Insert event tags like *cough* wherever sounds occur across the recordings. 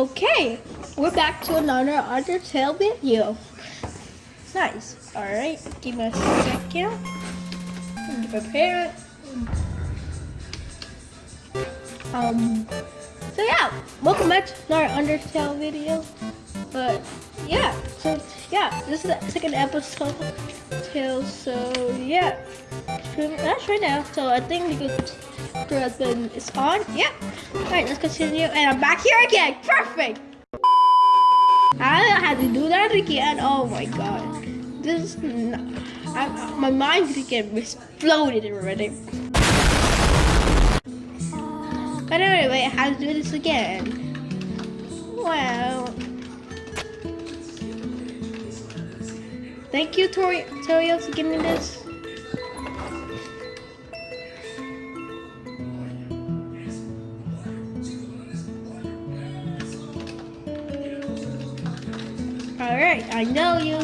Okay, we're back to another Undertale video. Nice. Alright, give me a second. to Prepare it. Um, so yeah, welcome back to another Undertale video. But yeah, so yeah, this is the second episode. Tale, so yeah, that's right now. So I think the good is on. Yeah. Alright, let's continue. And I'm back here again. Perfect. I had to do that again. Oh my god. This I, my mind could get exploded already. But anyway, I had to do this again. Wow. Thank you, Tori, Torio, for giving me this. Alright, I know you.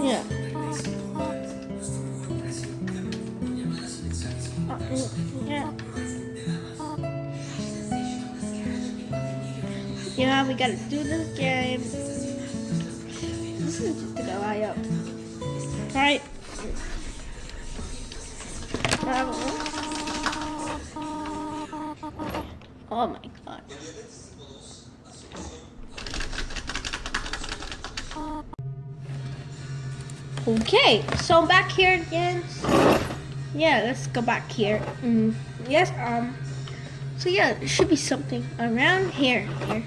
Yeah. Uh, yeah. Yeah, we gotta do this game. Okay, so I'm back here again. Yeah, let's go back here. Mm, yes, um, so yeah, there should be something around here, here.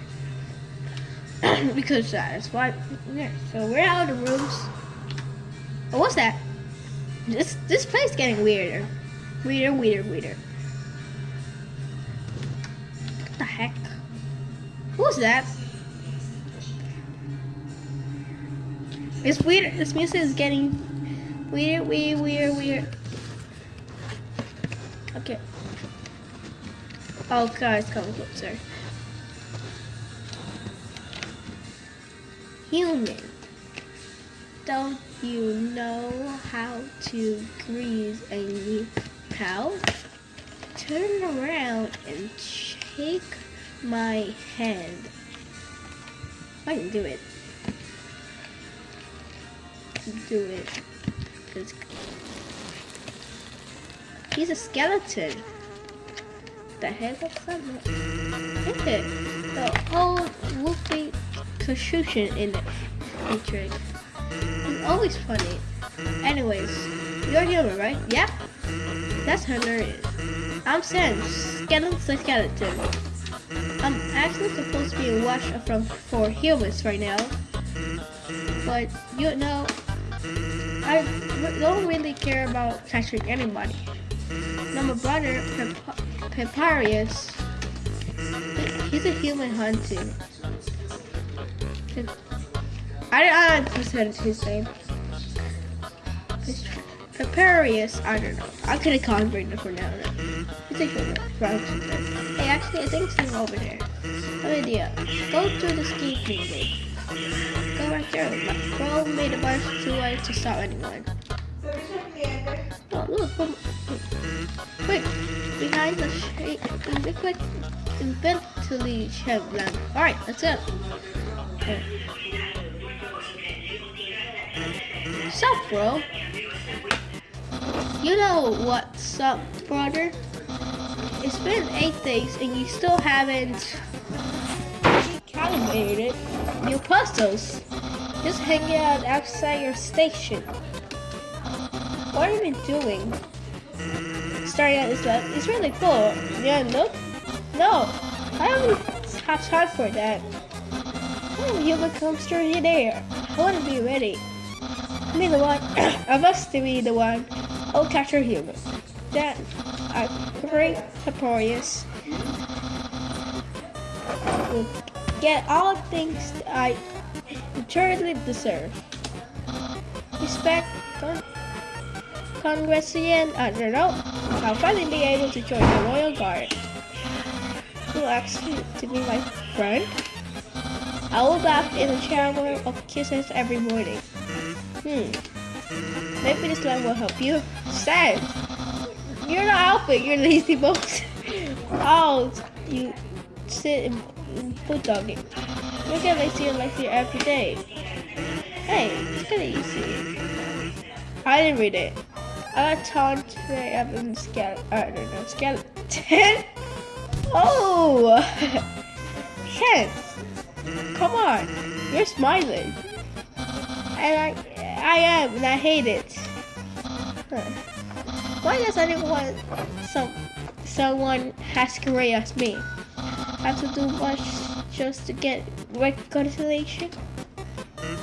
*clears throat* because that's why, yeah, so we're out of the rooms. Oh, what's that? This, this place getting weirder. Weirder, weirder, weirder. What the heck? Who's that? It's weird. This music is getting weird, weird, weird, weird. Okay. Oh, guys, come closer. Human, don't you know how to grease a new cow? Turn around and shake my hand. I can do it do it. He's a skeleton. The heck of something. it? The whole Wolfie confusion in it. Trick. It's always funny. Anyways, you're human, right? Yeah? That's hilarious. I'm Sans, skeleton skeleton. I'm actually supposed to be a watch from for humans right now. But you know, I don't really care about catching anybody. Now my brother, Papyrus, he's a human hunter. I don't understand his name. Papyrus, I don't know. I could have converted for now. Human hunter. Hey, actually, I think it's over there. No idea. Go to the ski field. Right there. Bro made a bunch too late to stop anyone. Oh, look. Quick. Behind the shade. Be quick. Shed them. Alright, let's go. Okay. Sup, bro? You know what's up, brother? It's been eight days and you still haven't calibrated your puzzles. Just hanging out outside your station. What have you doing? Starting out uh, is that uh, it's really cool. Yeah, look. No, I don't have time for that. Oh, human comes through there. I want to be ready. Be the one *coughs* I must be the one. I'll capture human. That I great Papyrus get all things I eternally deserve. Respect, con Congressian, know. I'll finally be able to join the Royal Guard. Who asked you to be my friend? I will bath in a shower of kisses every morning. Hmm. Maybe this line will help you. Sad. You're not helping. You're lazy *laughs* bones. oh, you sit and bulldogging. You get lazy and lazy every day. Hey, it's kinda easy. I didn't read it. I got taunt today up in skeleton. I don't know, skeleton. Oh, *laughs* Chance, come on, you're smiling. And I, I am, and I hate it. Huh. Why does anyone, some, someone has career as me? I have to do much just to get reconciliation?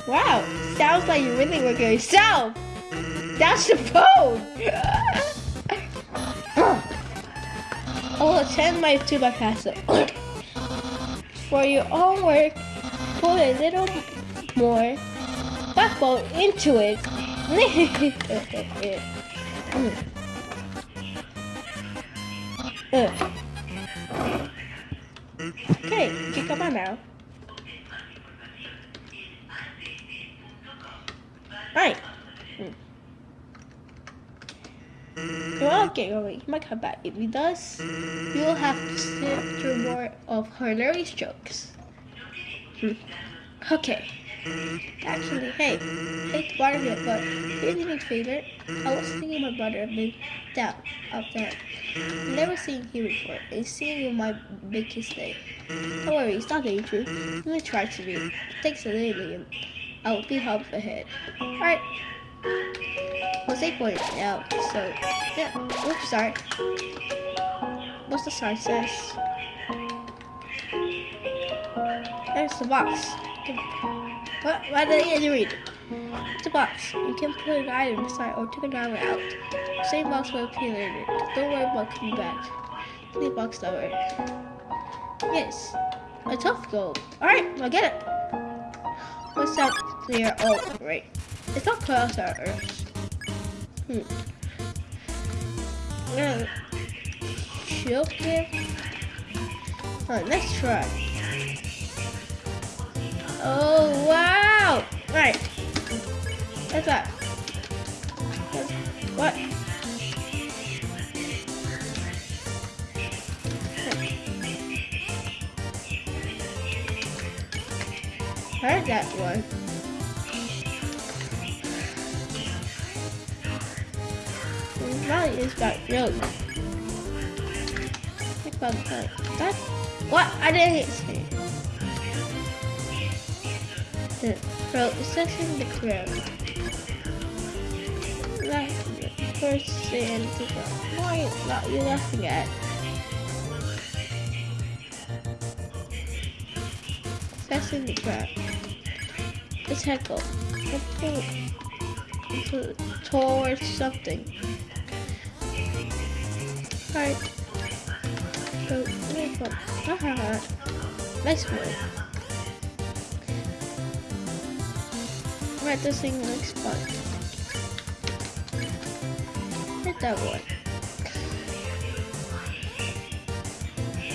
Wow, sounds like you really work yourself. That's the phone. *laughs* I will attend my to my. For your own work, put a little more backbone into it. *laughs* Well, get going. He might come back. If he does, you will have to sit through more of hilarious jokes. Hmm. Okay. Actually, hey, hey, to bother you, but here's a big favor. I was thinking my brother been down out there. Never seen him before, and seeing you might make his day. Don't worry, it's not dangerous. Let me try to be. Thanks a little, I will be help ahead. Alright. Save for it now. So, yeah. Oops, sorry. What's the sign says? There's the box. What? Why did you read? It's a box. You can put an item inside or take an item out. Same box will appear later. Don't worry about coming back. The box door. Yes. A tough goal. Alright, I'll get it. What's up there? Oh, right. It's not close to Earth. Hmm. Shield here. Alright, let's try. Oh, wow! Right. What's that? What? Heard that one. Probably is got. Think that. That what? I didn't say. The is section the crowd. First saying to go. Why not you laughing at? Section the crowd. Let's heckle. Towards something. Alright. So, nice one. Haha. nice one. Right, this thing looks fun. Hit that one.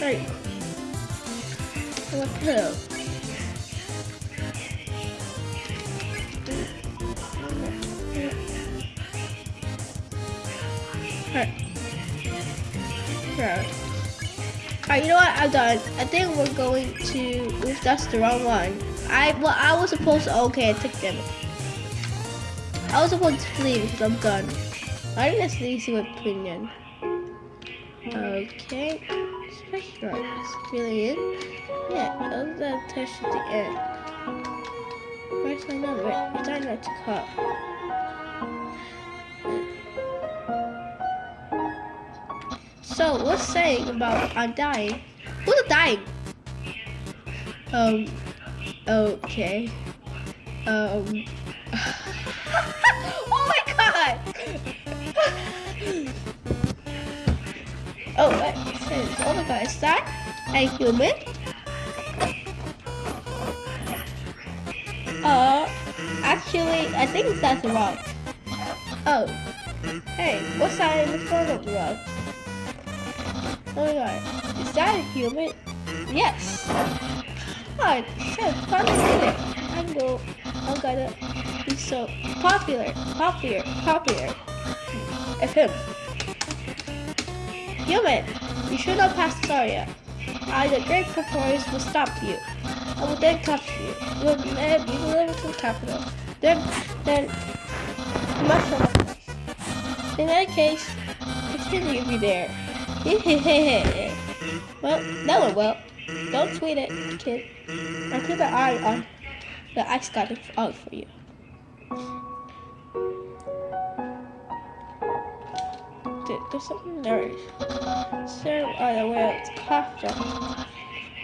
Right. What pillow? Alright, you know what? I'm done. I think we're going to. Oops, that's the wrong one. I well, I was supposed to. Okay, I took them. I was supposed to flee because I'm done. I think that's the easy opinion. Okay. Special That's really it. Yeah, that was the test at the end. Where's number? It's not to cut. So, what's saying about I'm dying? Who's dying? Um, okay. Um. *laughs* oh my god! oh, what? Oh my god, is that a human? Uh, actually, I think that's a rock. Oh. Hey, what's that in the front of the rock? Oh my god. Is that a human? Yes. Finally did it. I'm go. I'm gonna be so popular, popular, popular. F him. Human, you should not pass the area. I, the great performers, will stop you. I will then capture you. You will, will live in the capital. Then, then, place. In that case, continue to be there. *laughs* well, no one will. Don't tweet it, kid. I'll keep an eye on the ice got it out for you. There's something there. Serve on the way it's pasta.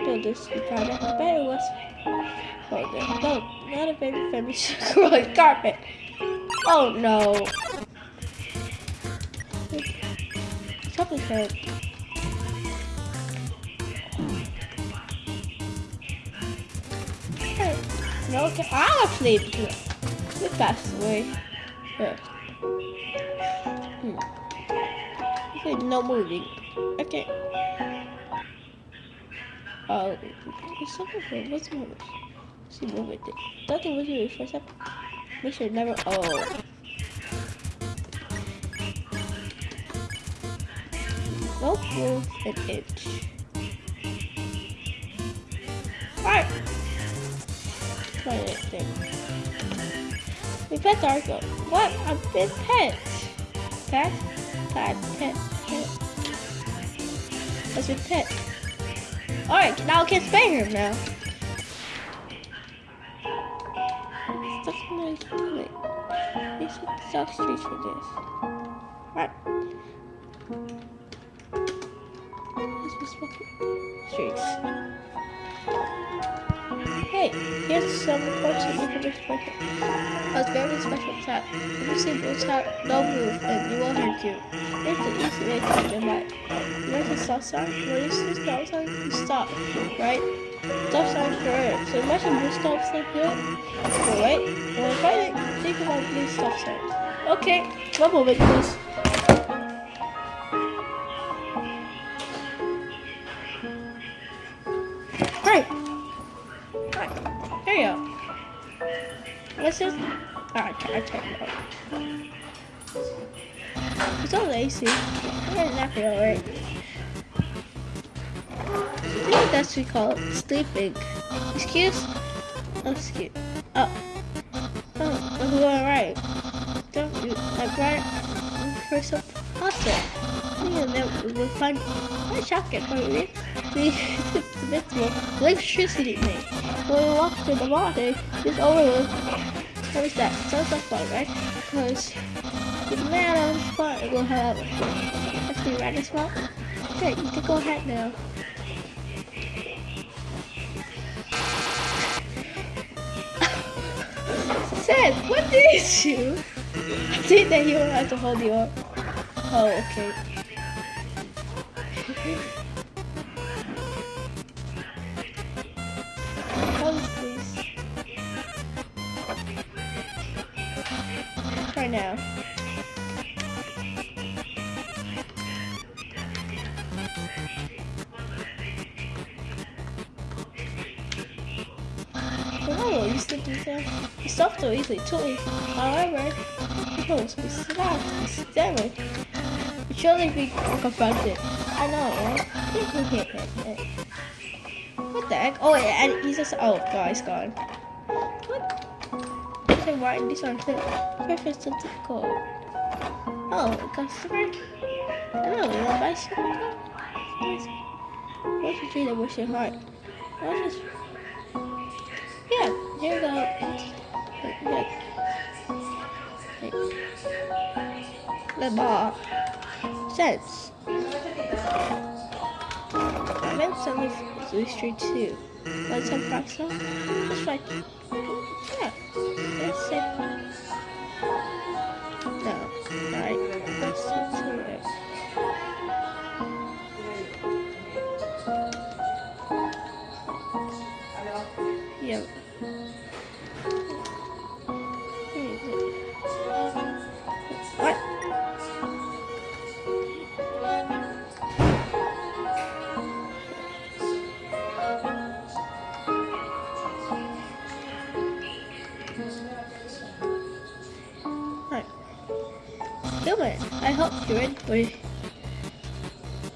Do this you kind of better was hold it. No, not a baby family growing carpet. Oh no. Something hurt. No, okay. I'll sleep. Passed away. Yeah. Hmm. Okay, no moving. Okay. Oh, it's something here. What's the movie? See, move it. Don't was you for a second. Make sure never. Oh. Don't move an inch. Alright. It thing. We pet Darko. What? A big pet. Pet? Pet, pet, pet. That's your pet. Alright, now I can spay him now. Stuff my stomach. We should stop streets for this. Right. This streets. Hey, here's some important information for you. A very special tap. If you see blue tap, don't move and you will hurt you. It's the easy way to get light. You know the stop sign? When you see stop sign, you stop, right? Stop sign for it. So imagine blue stop sign here. So wait, when I find it, think about blue stop sign. Okay, one moment please. I it. It's so lazy. I didn't not feel right. I think that's what we call it. Sleeping. Excuse? Oh, excuse. Oh. Oh, I'm going right. Don't you? Like right for some pasta. And then we'll find a shotgun for you. The visible electricity me. When we walk to the water, it's over. What is that? Sounds like fun, right? Because the man on the spot will have Let's right as well. Okay, you can go ahead now. *laughs* Seth, what did you? I think that you have to hold you up. Oh, okay. *laughs* Right now. Oh, you do that? It's soft so easily, too. However, people must be slapped, staring. You surely be confronted. I know, right? what the heck? Oh, and he's just, oh, God, he's gone. What? Why this one? Perfect something cool. Oh, customer? Don't you want buy something? What's the tree that was your heart? This? Yeah, here we go. Yeah. The bar. Sense. I meant some of Blue Street too. Want some pasta? Just like, yeah, that's it. No, right, It.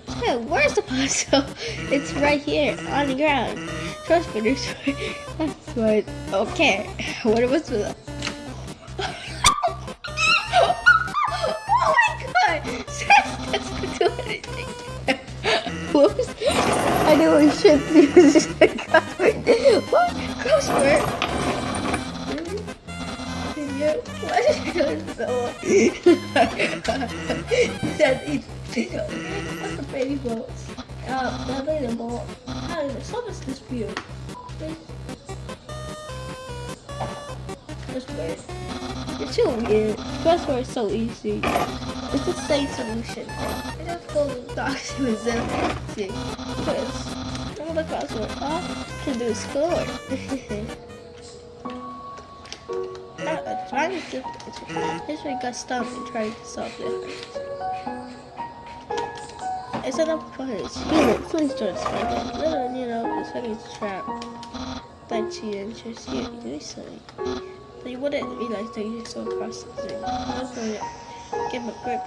Hey, where's the puzzle? *laughs* It's right here on the ground. Trust me, *laughs* That's what. Okay. *laughs* What was the. So easy. It's the same solution. I just go to documents and see. Because all the crossword all can do is score. I'm trying to this way got stuck and trying to solve it. It's not fun. It's human. Please don't spend it. Literally, you know, it's a trap. That she interests you do something. You wouldn't realize that you're so processing. That's why give a great.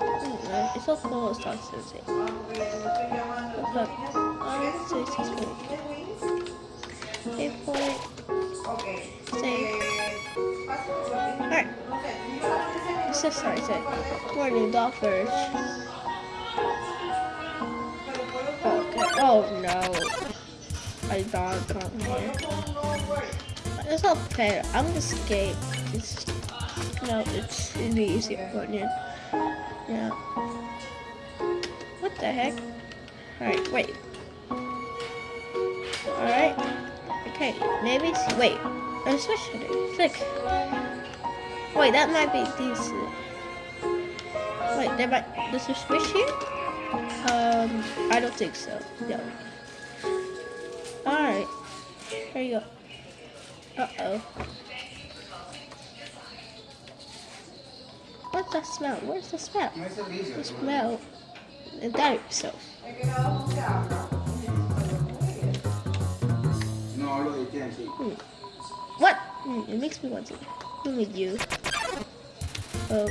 Mm, it's all full of say. But, um, say six point. Eight point. Say. Alright. Let's just start it. Morning, dog first. Oh no. My dog come here. It's not fair. I'm gonna escape. It's no, it's the easier one. Yeah. What the heck? Alright, wait. Alright. Okay, maybe it's wait. Let's switch it. Click. Wait, that might be decent. Wait, there might does it switch here? Um, I don't think so. No. Alright. Here you go. Uh-oh. What's that smell? Where's the smell? The smell. And that itself. Hmm. What? Hmm, it makes me want to. Who with you? Oh.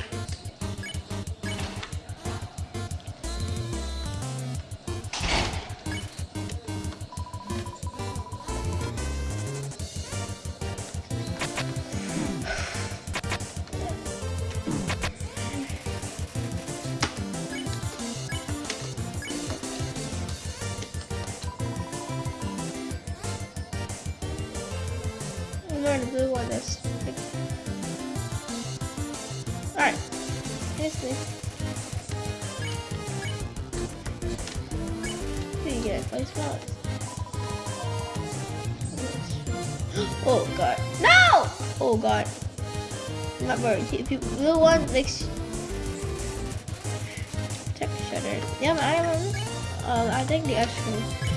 This. Here you go, place flowers. Oh god. No! Oh god. I'm not worried. If you blue one makes check shutter. Yeah, I don't um I think the extra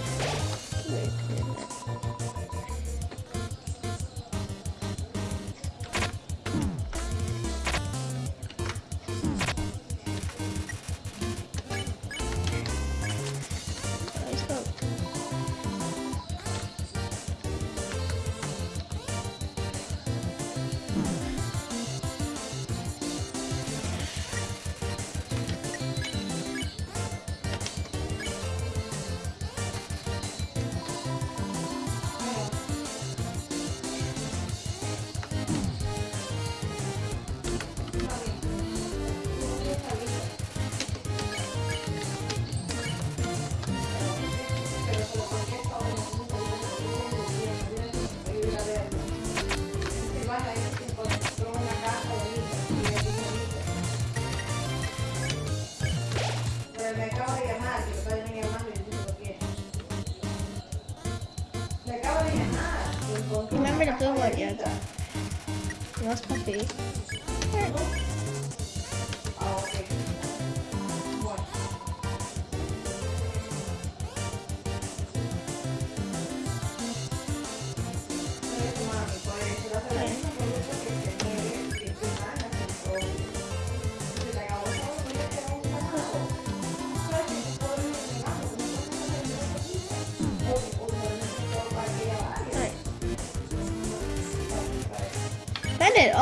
Lost puppy.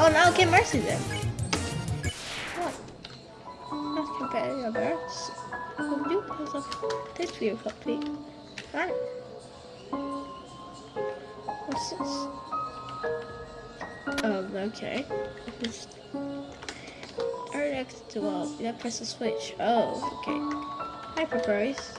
Oh no, get mercy then. What? That's competitive, birds. We'll do because of this video complete. Alright. What's this? Um, okay. It's RX 12. Yeah, press the switch. Oh, okay. Hi, Papyrus.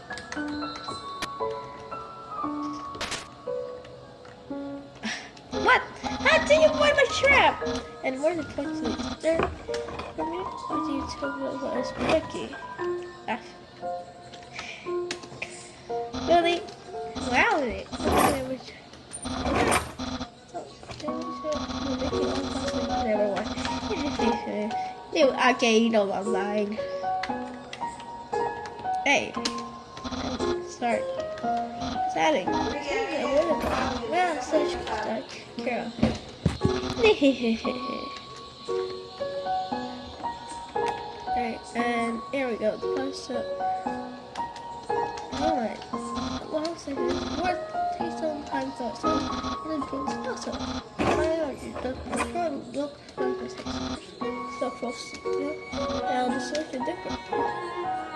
*laughs* what? How do you find my trap? And where the points is there? For me, how do you tell me what is Becky? Really? Wow, it. Which- Never mind. *laughs* You okay, you know I'm lying. Hey. Start. Starting. Well, such start. Carol. *laughs* Alright, and um, here we go. The up. Alright. One second. What takes some time to some and then brings also. Priority. The control look like the. So close. Yeah. Now the is different.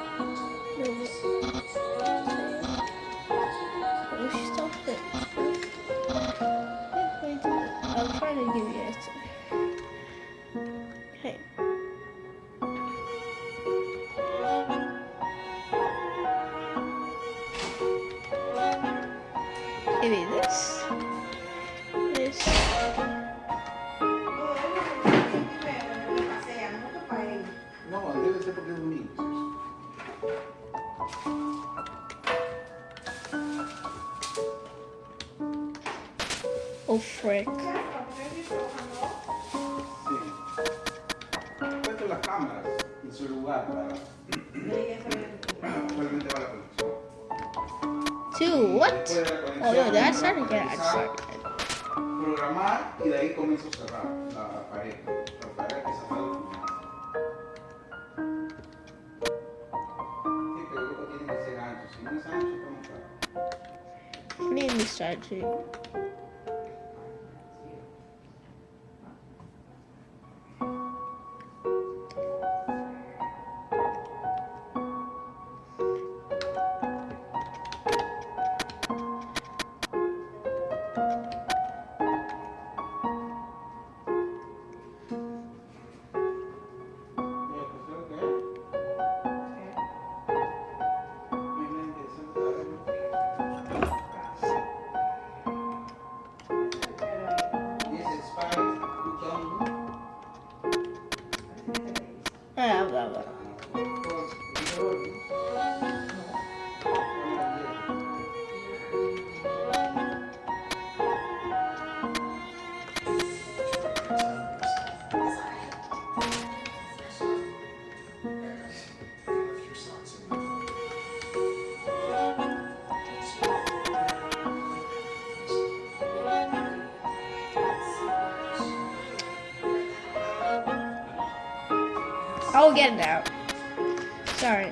Las cámaras en su lugar para, solamente la conexión. Two. What? Después de la conexión, Oh, no, that's not again. Programar y de ahí comienzo a cerrar la pared. La pared que se puede Sí, pero tiene que ser ancho. Si no es ancho, ¿cómo está? Me start to. I'll get it out. Sorry.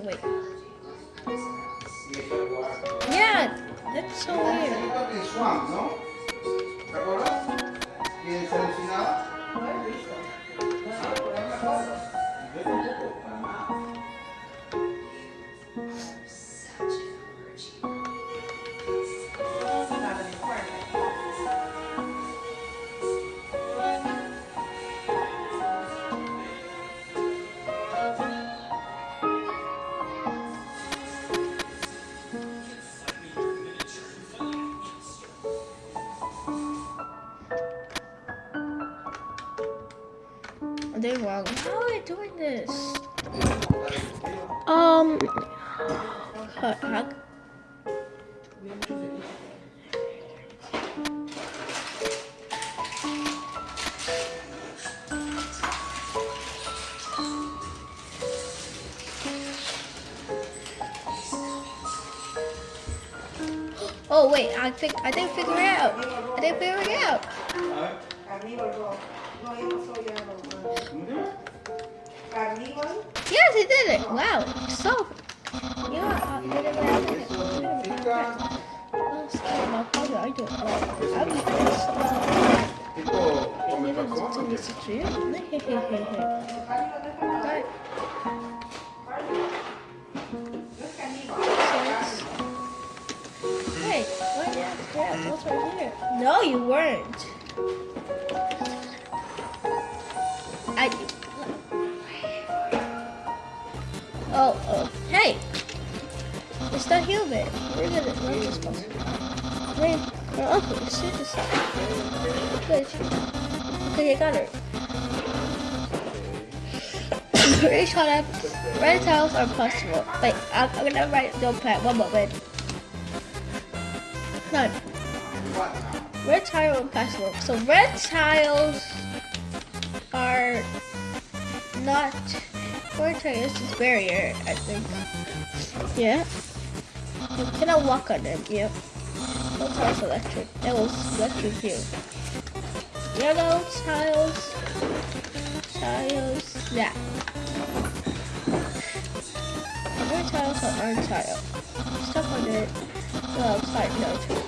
Pressing the No, you weren't. I. Oh, oh, hey! It's not human. We're gonna run this one. Wait, we're up. This. Good. Okay, you got her. Each one red tiles are possible. Wait, I'm, I'm gonna write don't notepad. One moment. No. Red tile and password. So red tiles are not red tiles is barrier, I think. Yeah. You cannot walk on them, yep. No tiles electric. That was electric you. Yellow tiles. Tiles. Yeah. Red tiles are orange tile. Stuff on it. Well, side note.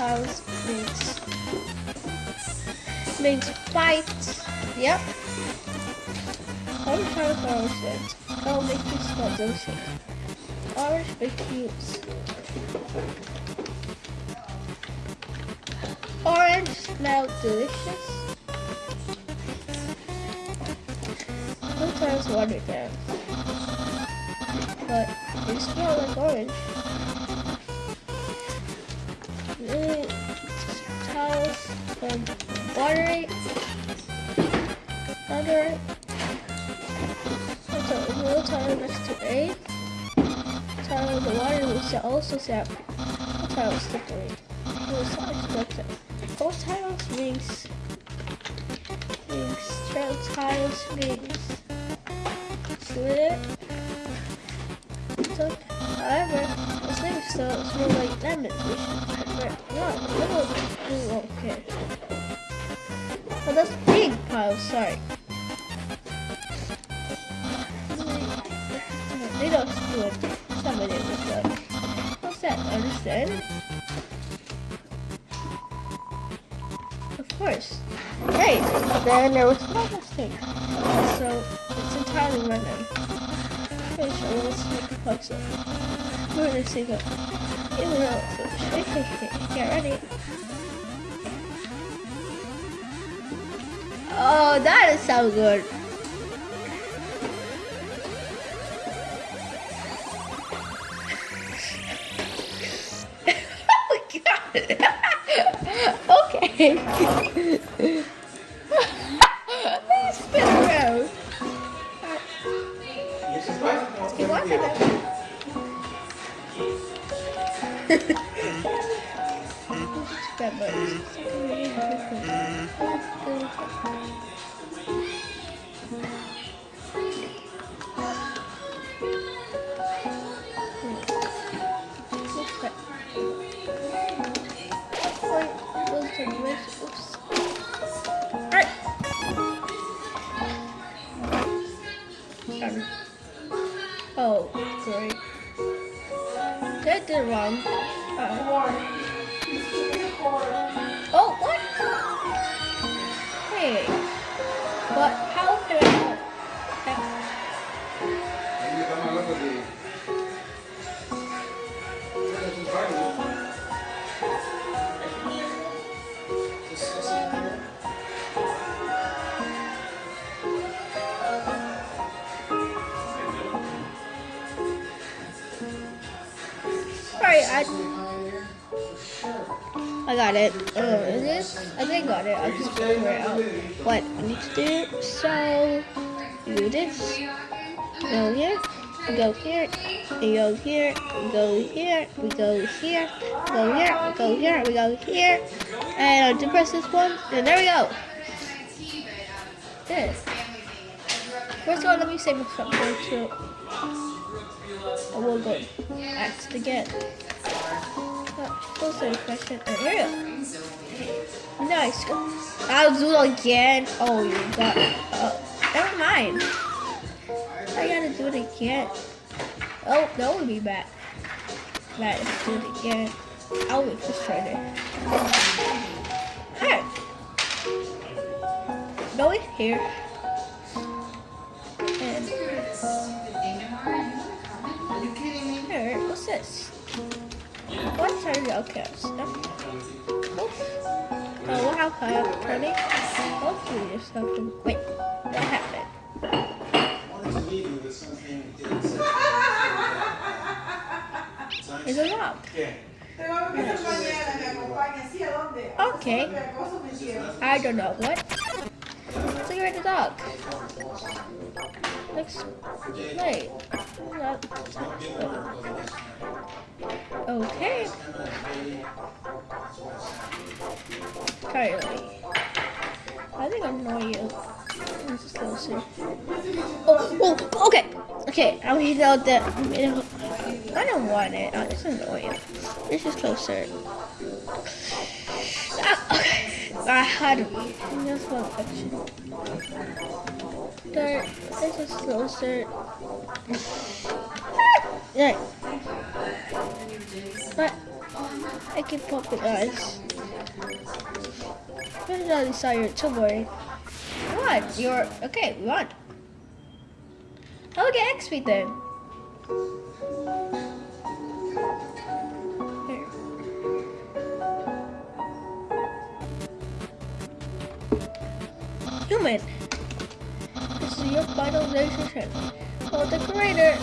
Tiles means means fight. Yep. Orange tiles are oceans. That'll make you smell delicious. Orange you Orange smells delicious. Sometimes water can. But they smell like orange. Tiles from watery. Water. Also, a little tile next to. Tile in the water we shall also say tile slippery. Little size like Both tiles means means trail tiles means slip. So, however, the thing still smell like lemons, little we won't. But that's big pile, sorry. They don't do it. Somebody was like, what's that? Understand? Of course. Right. Then there was one mistake. So it's entirely random. Okay, so let's make a puzzle. We're gonna see the even though so get ready. Oh, that is so good. *laughs* oh *laughs* *laughs* my god. okay. Please spin around. Y eso es fácil, como You want que- it? That got it. I'll just figure out. What I need to do. So do this. Go here. We go here. We go here. We go here. We go here. We go here. We go here. We go here. And I'll depress this one. And there we go. This. First of all, let me save something to. I will go ask again. Also, question. And here we go. Nice. I'll do it again. Oh, you got. Uh, never mind. I gotta do it again. Oh, that would be bad. Bad. Let's do it again. I'll be frustrated. Alright. Go in here. And here, what's this? What's our outcast? What happened? Honey? Hopefully there's something. Wait, what happened? It's a rock. Te vamos a ver mañana, me acompaña. ¿Sí a dónde? Okay. ¿Qué cosa me quiero? I don't know what. So you're the dog. Let's wait. Okay. Kylie. I think I know you. Let's just go see. Oh, oh, okay. Okay, I'll mean, know that. I don't want it. Oh, it's annoying. This is closer. Ah, okay. I had just one question. There, this is closer. *laughs* Right. But I can pop it eyes. Where's all these are your worry. What? You're okay, won. I'll get XP then. Human. This is your final decision. Oh, the creator.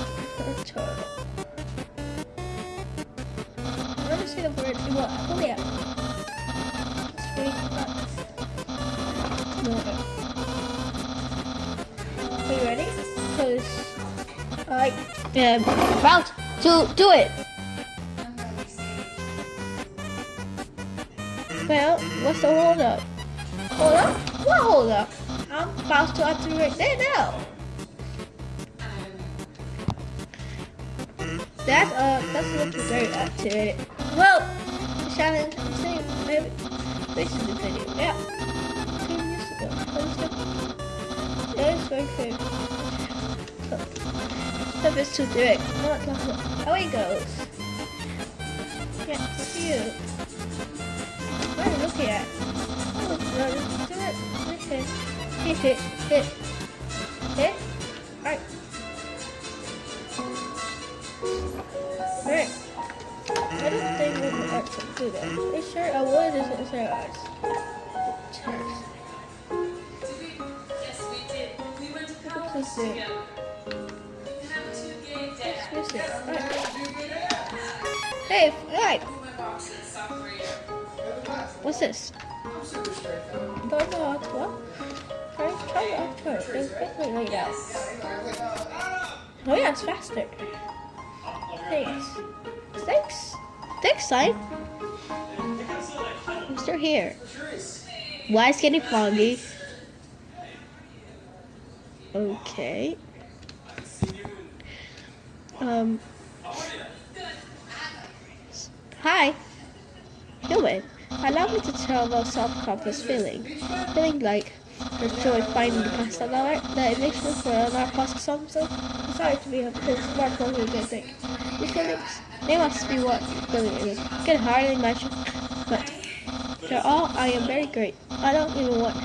Oh yeah. No. Are you ready? Cause I am about to do it. Well, what's the hold up? Hold up? What hold up? I'm about to activate that now. That's uh that's looking very activated. Well, the challenge same maybe this is the video. Yeah. Two years ago. Yeah, it's very fair. Step is too direct. Not that it goes. Yeah, you. What are you looking at? Oh, no, do it. Hit, hit, hit, hit. Hit. Alright. Alright. I don't think we can actually do that. You sure? I would just inside ours. Yes, we did. We went to college together. Alright. Hey, year. What's this? What? Try, try it out first. It's quickly like that. Oh yeah, it's faster. Thanks. Thanks. Thanks, sign. I'm still here. Why is getting foggy? Okay. Um. Hi. Human. Allow me to tell about self-confidence feeling. Feeling like the joy finding the pasta lover, the eviction for another pasta something. I'm sorry to be a bit smart for a good thing. These feelings, they must be what feeling is. Can hardly imagine, but they're all I am very great. I don't even want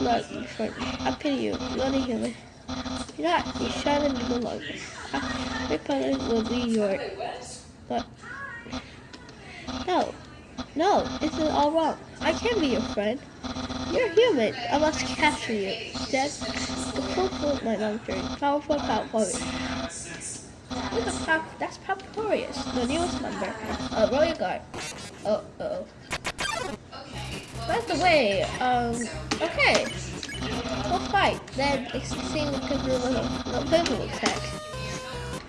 look, friend. I pity you. You're a human. You're not. You're shining no longer. My planet will be your. But. No. No, this is all wrong. I can't be your friend. You're human. I must capture you. That's the fulfill my long journey. Powerful Papyrus. Look at Pap- that's Papyrus, the newest member of Royal Guard. Oh, oh. By the way, um, okay. We'll fight. Then exceeding the pivotal attack.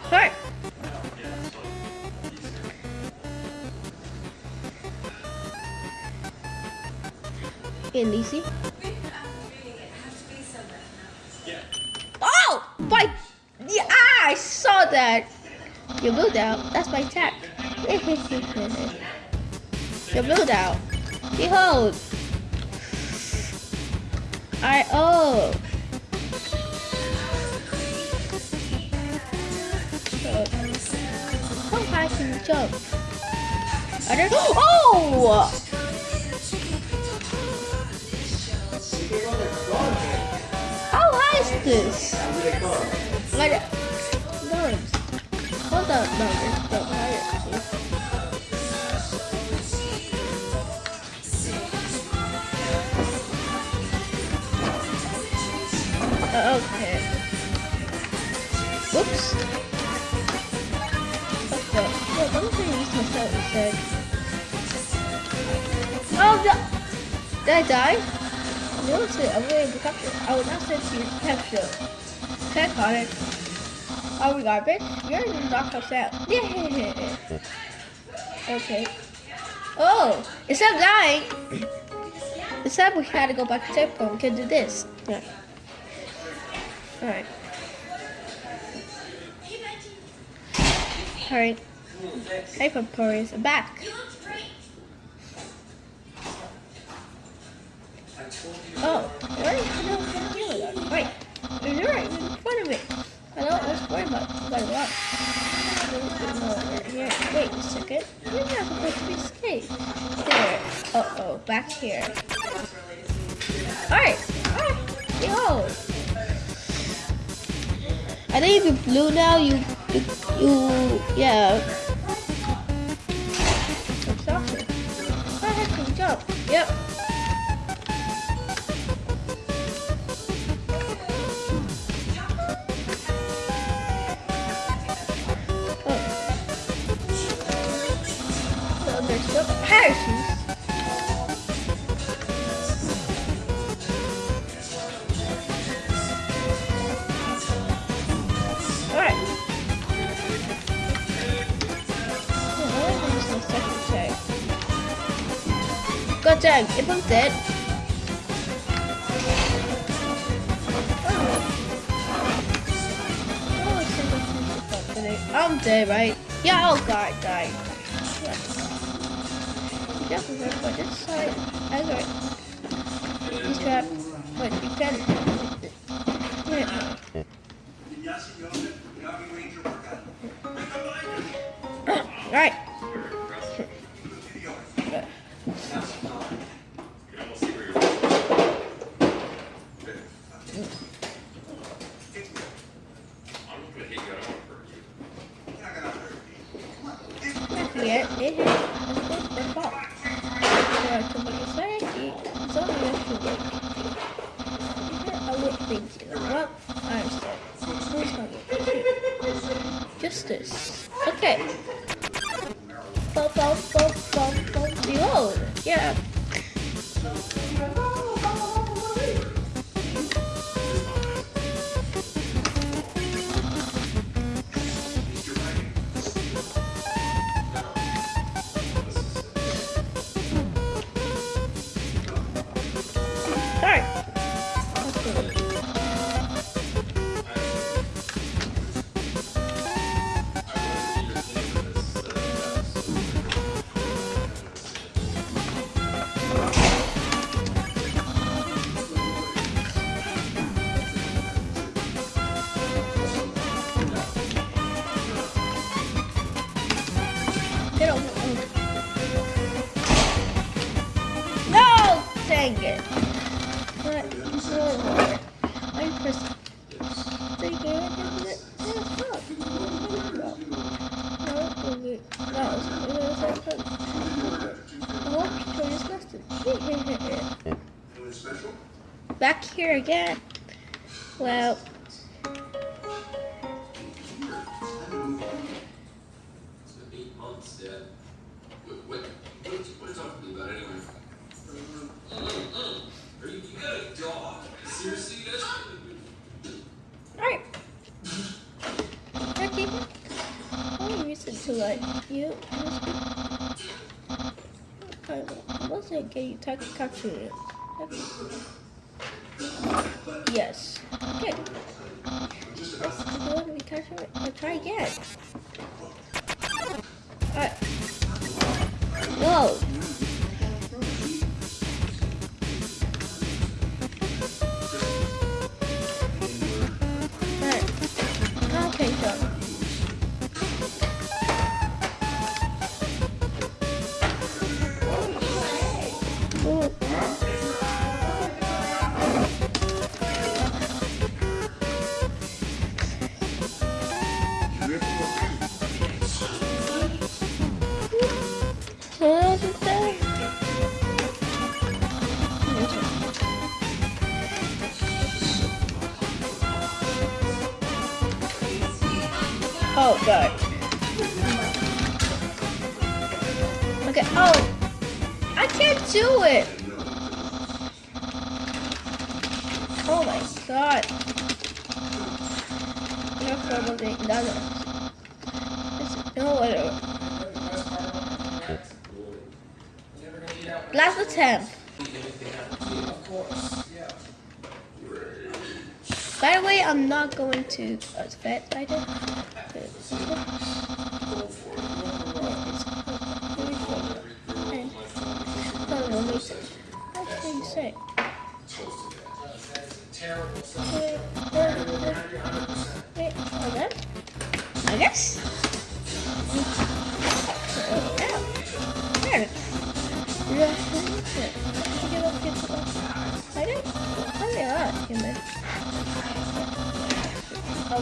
Alright. In easy. Oh! By yeah, ah, I saw that. You moved out. That's my attack. you moved out. Behold. I oh. How high can you jump? I don't *gasps* Oh! Like, higher. Uh, okay. Whoops. To use instead. Oh, no! Did I die? I'm going to capture. I will not you to capture. Check on it. Are we garbage? You're knock us out. Yeah. Okay. Oh, instead of dying, instead we had to go back to checkpoint, we can do this. Yeah. Alright. Alright. Hey, Papyrus, I'm back. Oh, where is no computer? Wait, you're right in front of me. I know what's going on, but what? Wait a second. You're not supposed to be safe. There. Uh oh, back here. Alright, alright, behold. I think if you're blue now, you, you, you yeah. Good job, if I'm dead. Right? Yeah, oh god, I died. Yeah. Definitely right, but this side, I got He's trapped. Wait, you can Yeah. Right. Wasn't getting talk capture it. To vet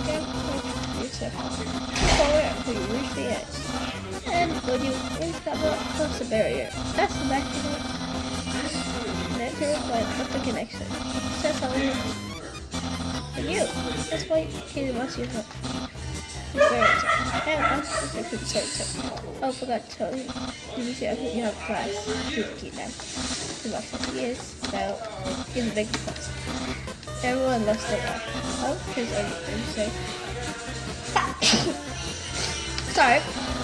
You said until you reach the edge. And when you block, cross the barrier. That's the back it. And with the connection. Says how you. And you. That's why Katie wants you to. And I'm super sorry. Oh, forgot to tell you. You see, I think you have class to keep them. The last is, so he's a big class. Everyone loves the guy. Oh, here's everything to say. Sorry.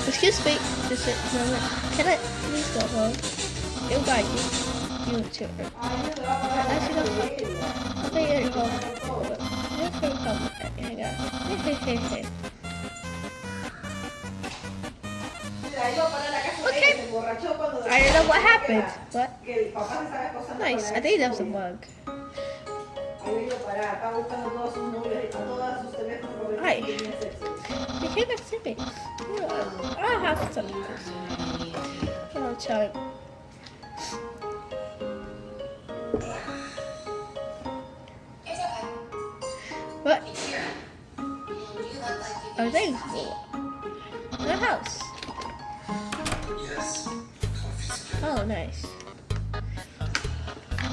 Excuse me. Just a moment. Can I please go home? It'll guide you. You too. I should go home. I'll be at home. You're free home. Hey, hey, hey, hey. Mira, iba para la casa de Okay. ella, se emborrachó cuando I don't know what happened, but Que el papá se estaba esposando nice. I think that was a bug. Ahí iba para, estaba buscando todos sus novios todos sus teléfonos Ay. no tenía sexo. They came to me. I have some. Oh, child. It's. What? Here. You look like you Are they in the house? Yes. Oh, nice.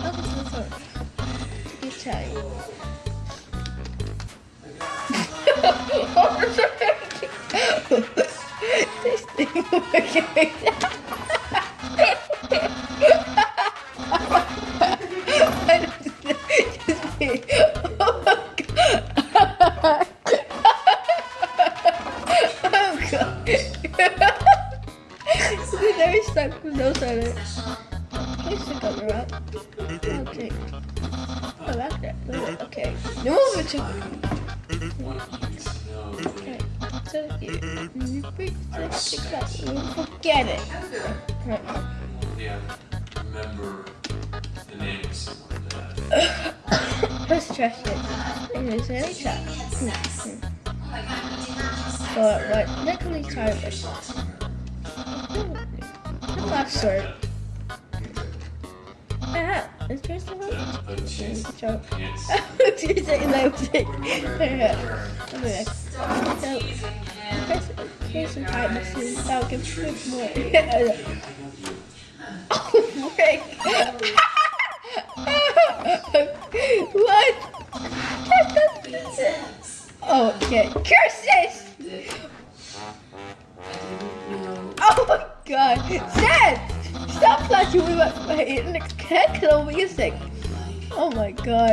Oh, this is fun. You *laughs* try. *laughs* *laughs*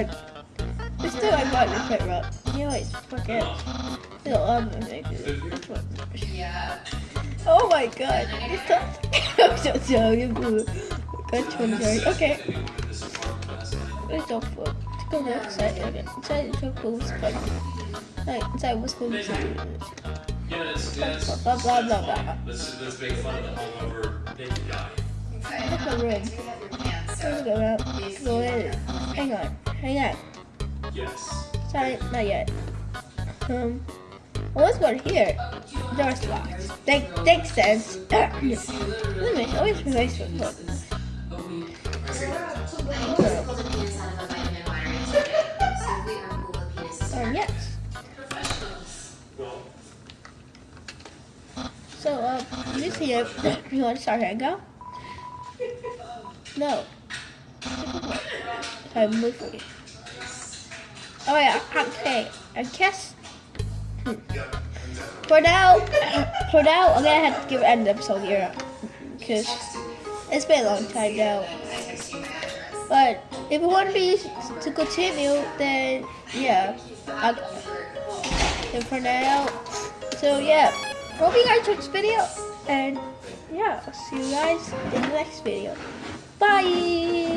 god. It's still my button to fit up. You know, it's fucking. Still on the music. Yeah. Oh my god. *laughs* I'm so sorry. Good one, Jerry. Okay. It's fun. Let's go to the outside again. Inside is so cool. It's fun. Like, inside was cool. Yeah, it's, it's, Blah blah blah blah. let's, let's make fun of the hungover naked guy. Okay. Look at the. Do you? Let's go around. Go in. Hang on. Hang on. Yes. Sorry, not yet. Um, I was going here. Door's locked. Thank, thanks, Sans. Let me you my Facebook. Look. pull the penis out of a vitamin water intaker. Simply remove the penis. Um, yes. Well, So, um, this here, you want to start hangout? No. Move for you. Oh yeah, okay. I guess. For now, for now, I'm gonna have to give an episode here, because it's been a long time now. But if you want me to continue, then yeah. I'll, and for now, so yeah. Hope you guys enjoyed this video, and yeah, I'll see you guys in the next video. Bye.